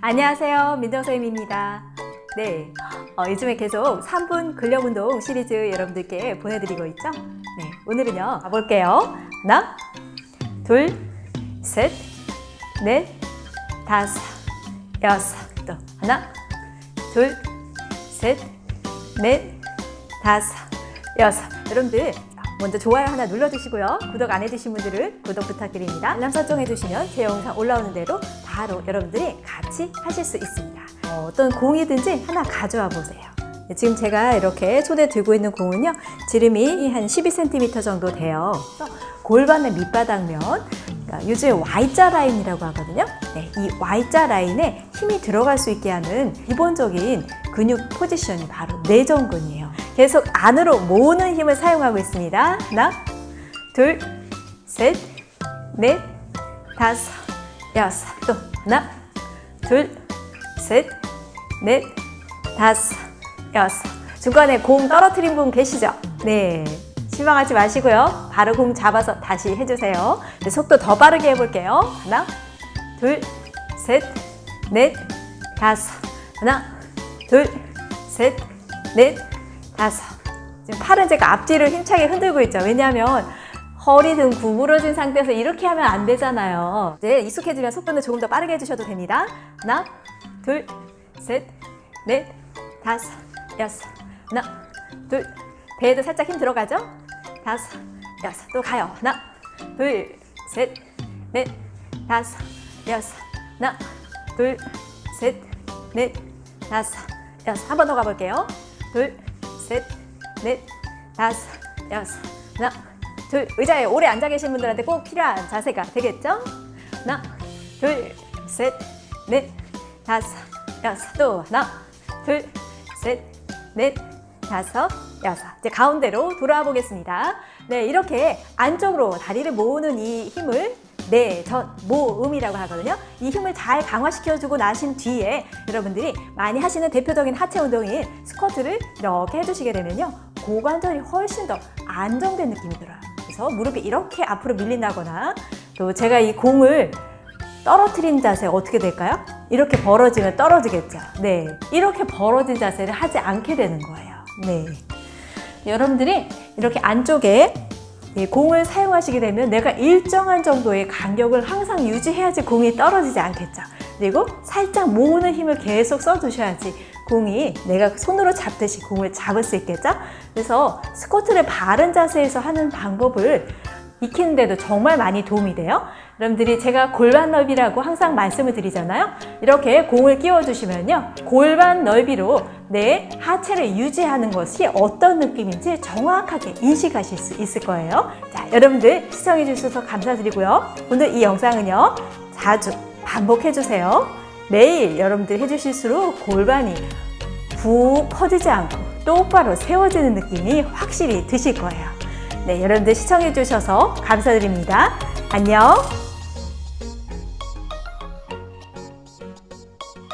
안녕하세요. 민정쌤입니다. 네, 어, 요즘에 계속 3분 근력운동 시리즈 여러분들께 보내드리고 있죠? 네, 오늘은요. 가볼게요. 하나 둘셋넷 다섯 여섯. 또 하나 둘셋넷 다섯 여섯. 여러분들 먼저 좋아요 하나 눌러주시고요. 구독 안 해주신 분들은 구독 부탁드립니다. 알람 설정 해주시면 제 영상 올라오는 대로 바로 여러분들이 같이 하실 수 있습니다. 어, 떤 공이든지 하나 가져와 보세요. 네, 지금 제가 이렇게 손에 들고 있는 공은요. 지름이 한 12cm 정도 돼요. 골반의 밑바닥면 그러니까 요즘 Y자 라인이라고 하거든요. 네, 이 Y자 라인에 힘이 들어갈 수 있게 하는 기본적인 근육 포지션이 바로 내전근이에요. 계속 안으로 모으는 힘을 사용하고 있습니다. 하나, 둘, 셋, 넷, 다섯, 여섯. 또 하나, 둘, 셋, 넷, 다섯, 여섯. 중간에 공 떨어뜨린 분 계시죠? 네. 실망하지 마시고요. 바로 공 잡아서 다시 해주세요. 네, 속도 더 빠르게 해볼게요. 하나, 둘, 셋, 넷, 다섯. 하나, 둘, 셋, 넷, 다섯. 지금 팔은 제가 앞뒤를 힘차게 흔들고 있죠. 왜냐하면 허리 등 구부러진 상태에서 이렇게 하면 안 되잖아요. 이제 익숙해지면 속도는 조금 더 빠르게 해주셔도 됩니다. 하나, 둘, 셋, 넷, 다섯, 여섯. 하나, 둘, 배에도 살짝 힘 들어가죠? 다섯, 여섯. 또 가요. 하나, 둘, 셋, 넷, 다섯, 여섯. 하나, 둘, 셋, 넷, 다섯, 여섯. 한 번 더 가볼게요. 둘, 셋, 넷, 다섯, 여섯, 하나, 둘. 의자에 오래 앉아 계신 분들한테 꼭 필요한 자세가 되겠죠? 하나, 둘, 셋, 넷, 다섯, 여섯. 또 하나, 둘, 셋, 넷, 다섯, 여섯. 이제 가운데로 돌아와 보겠습니다. 네, 이렇게 안쪽으로 다리를 모으는 이 힘을 네, 전 모음이라고 하거든요. 이 힘을 잘 강화시켜주고 나신 뒤에 여러분들이 많이 하시는 대표적인 하체 운동인 스쿼트를 이렇게 해주시게 되면요. 고관절이 훨씬 더 안정된 느낌이 들어요. 그래서 무릎이 이렇게 앞으로 밀린다거나 또 제가 이 공을 떨어뜨린 자세 어떻게 될까요? 이렇게 벌어지면 떨어지겠죠. 네, 이렇게 벌어진 자세를 하지 않게 되는 거예요. 네, 여러분들이 이렇게 안쪽에 공을 사용하시게 되면 내가 일정한 정도의 간격을 항상 유지해야지 공이 떨어지지 않겠죠. 그리고 살짝 모으는 힘을 계속 써주셔야지 공이 내가 손으로 잡듯이 공을 잡을 수 있겠죠. 그래서 스쿼트를 바른 자세에서 하는 방법을 익히는데도 정말 많이 도움이 돼요. 여러분들이 제가 골반 넓이라고 항상 말씀을 드리잖아요. 이렇게 공을 끼워주시면요. 골반 넓이로 내 하체를 유지하는 것이 어떤 느낌인지 정확하게 인식하실 수 있을 거예요. 자, 여러분들 시청해 주셔서 감사드리고요. 오늘 이 영상은요. 자주 반복해 주세요. 매일 여러분들 해주실수록 골반이 푹 퍼지지 않고 똑바로 세워지는 느낌이 확실히 드실 거예요. 네, 여러분들 시청해 주셔서 감사드립니다. 안녕!